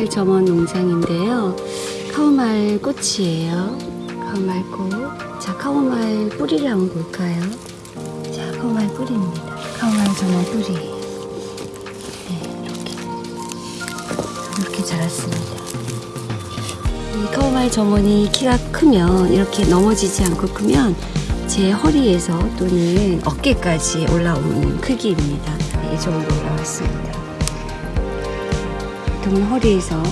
카모마일 German 농장인데요. 카모마일 꽃이에요. 카모마일 꽃. 자, 카모마일 뿌리를 한번 볼까요? 자, 카모마일 뿌리입니다. 카모마일 German 뿌리. 네, 이렇게. 이렇게 자랐습니다. 이 카모마일 German이 키가 크면 이렇게 넘어지지 않고 크면 제 허리에서 또는 어깨까지 올라오는 크기입니다. 이 정도 나왔습니다. 보통 허리에서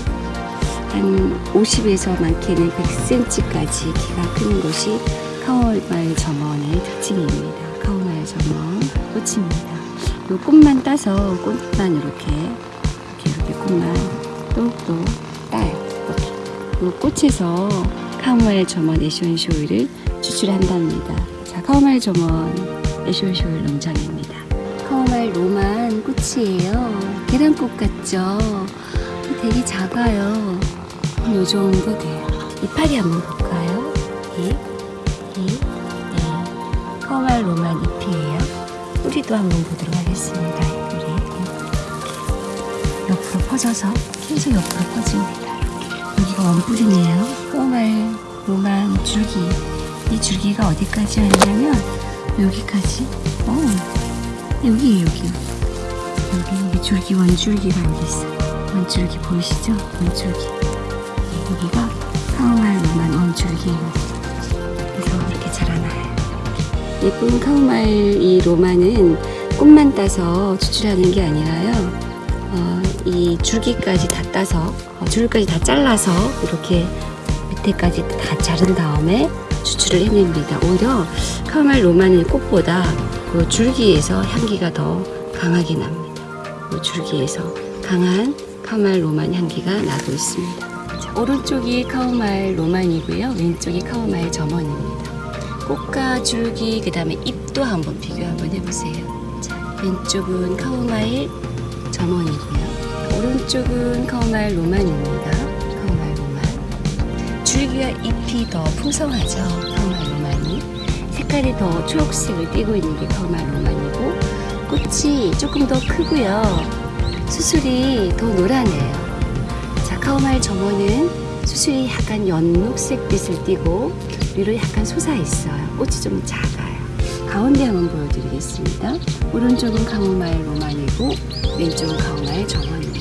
한 50에서 많게는 100cm까지 키가 크는 것이 카모마일 German의 특징입니다. 카모마일 German 꽃입니다. 이 꽃만 따서 꽃만 이렇게 이렇게 이렇게 꽃만 또또 따요. 이렇게. 이 꽃에서 카모마일 German essential 오일을 추출한답니다. 자, 카모마일 German 오일 농장입니다. 카모마일 Roman 꽃이에요. 계란꽃 같죠? 되게 작아요. 이 정도 돼요. 이파리 한번 볼까요? 이, 이, 네. 카모마일 Roman 잎이에요. 뿌리도 한번 보도록 하겠습니다. 이 뿌리. 옆으로 퍼져서 계속 옆으로 퍼집니다. 여기가 원뿌리네요. 카모마일 로만 줄기. 이 줄기가 어디까지 왔냐면 여기까지. 어, 여기 여기 여기 여기 줄기 원줄기가 여기 있어요. 원줄기 보이시죠? 원줄기. 네, 여기가 카오마일 로만 원줄기입니다. 그래서 이렇게 자라나요. 예쁜 카오마일 이 로만은 꽃만 따서 추출하는 게 아니라요. 어, 이 줄기까지 다 따서 어, 줄기까지 다 잘라서 이렇게 밑에까지 다 자른 다음에 추출을 해냅니다. 오히려 카모마일 Roman은 꽃보다 그 줄기에서 향기가 더 강하게 납니다. 그 줄기에서 강한 카모마일 Roman 향기가 나고 있습니다. 자, 오른쪽이 카모마일 Roman이고요. 왼쪽이 카모마일 German입니다. 꽃과 줄기 그 다음에 잎도 한번 비교 한번 해보세요. 자, 왼쪽은 카모마일 German이고요. 오른쪽은 카모마일 Roman입니다. 카모마일 Roman. 줄기와 잎이 더 풍성하죠. 카모마일 Roman이. 색깔이 더 초록색을 띠고 있는 게 카모마일 Roman이고 꽃이 조금 더 크고요. 수술이 더 노라네요. 자, 카모마일 German은 수술이 약간 연녹색 빛을 띠고 위로 약간 솟아 있어요. 꽃이 좀 작아요. 가운데 한번 보여드리겠습니다. 오른쪽은 카오마일 로만이고 왼쪽은 카오마일 점원입니다.